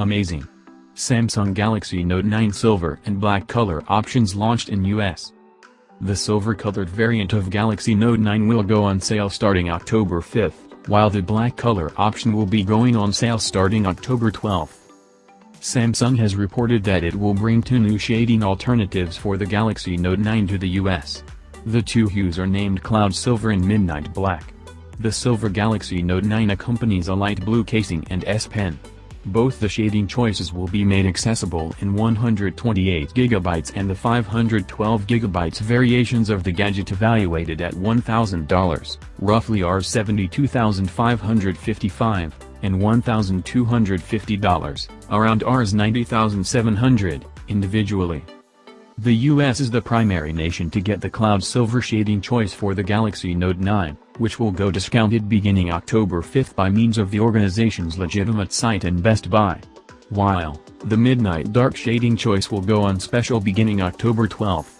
Amazing! Samsung Galaxy Note 9 Silver and Black color options launched in US. The silver-colored variant of Galaxy Note 9 will go on sale starting October 5, while the black color option will be going on sale starting October 12. Samsung has reported that it will bring two new shading alternatives for the Galaxy Note 9 to the US. The two hues are named Cloud Silver and Midnight Black. The Silver Galaxy Note 9 accompanies a light blue casing and S Pen. Both the shading choices will be made accessible in 128GB and the 512GB variations of the gadget evaluated at $1,000, roughly Rs72,555, and $1,250, around Rs 90,700, individually. The US is the primary nation to get the cloud silver shading choice for the Galaxy Note 9, which will go discounted beginning October 5 by means of the organization's legitimate site and Best Buy. While, the Midnight Dark shading choice will go on special beginning October 12.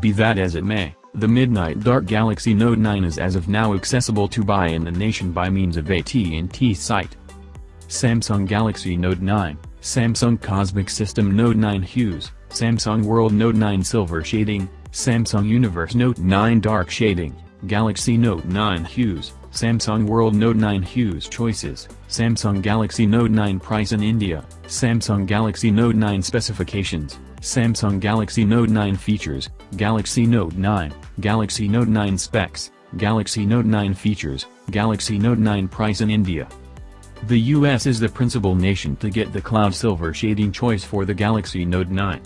Be that as it may, the Midnight Dark Galaxy Note 9 is as of now accessible to buy in the nation by means of AT&T site. Samsung Galaxy Note 9, Samsung Cosmic System Note 9 Hues, Samsung World Note 9 Silver Shading, Samsung Universe Note 9 Dark Shading, Galaxy Note 9 Hues, Samsung World Note 9 Hues Choices, Samsung Galaxy Note 9 Price in India, Samsung Galaxy Note 9 Specifications, Samsung Galaxy Note 9 Features, Galaxy Note 9, Galaxy Note 9 Specs, Galaxy Note 9 Features, Galaxy Note 9 Price in India. The US is the principal nation to get the cloud silver shading choice for the Galaxy Note 9.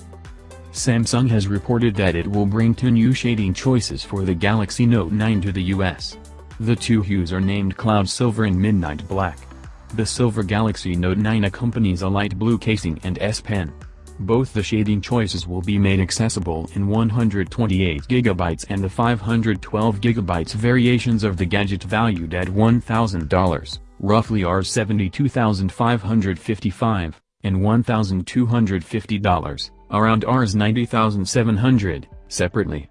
Samsung has reported that it will bring two new shading choices for the Galaxy Note 9 to the US. The two hues are named Cloud Silver and Midnight Black. The Silver Galaxy Note 9 accompanies a light blue casing and S Pen. Both the shading choices will be made accessible in 128GB and the 512GB variations of the gadget valued at $1,000, roughly Rs72,555, and $1,250 around Rs 90,700, separately.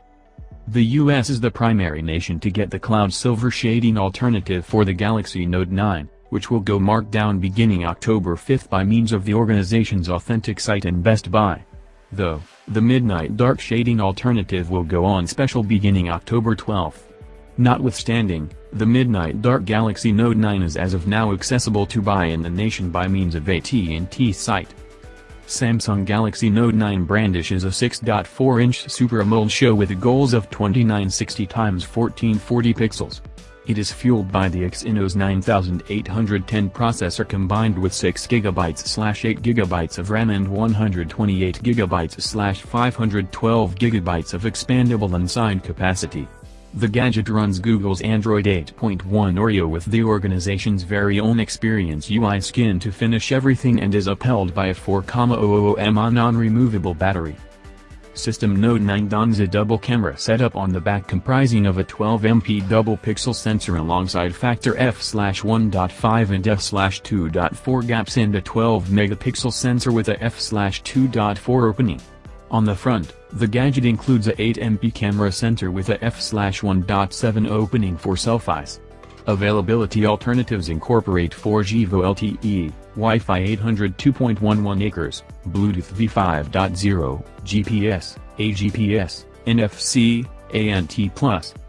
The US is the primary nation to get the cloud silver shading alternative for the Galaxy Note 9, which will go marked down beginning October 5 by means of the organization's authentic site and Best Buy. Though, the Midnight Dark shading alternative will go on special beginning October 12. Notwithstanding, the Midnight Dark Galaxy Note 9 is as of now accessible to buy in the nation by means of AT&T site. Samsung Galaxy Note 9 brandishes a 6.4-inch Super AMOLED show with goals of 2960 x 1440 pixels. It is fueled by the Exynos 9810 processor combined with 6GB/8GB of RAM and 128GB/512GB of expandable inside capacity. The gadget runs Google's Android 8.1 Oreo with the organization's very own Experience UI skin to finish everything and is upheld by a 4,000 mAh non-removable battery. System Note 9 dons a double camera setup on the back comprising of a 12MP double pixel sensor alongside factor f/1.5 and f/2.4 gaps and a 12 megapixel sensor with a f/2.4 opening. On the front, the gadget includes a 8MP camera sensor with a f/1.7 opening for selfies. Availability alternatives incorporate 4G VoLTE, Wi-Fi 800 2.11 acres, Bluetooth V5.0, GPS, AGPS, NFC, ANT+,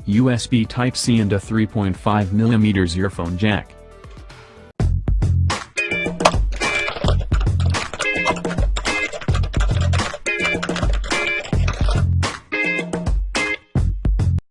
USB Type-C and a 3.5mm earphone jack.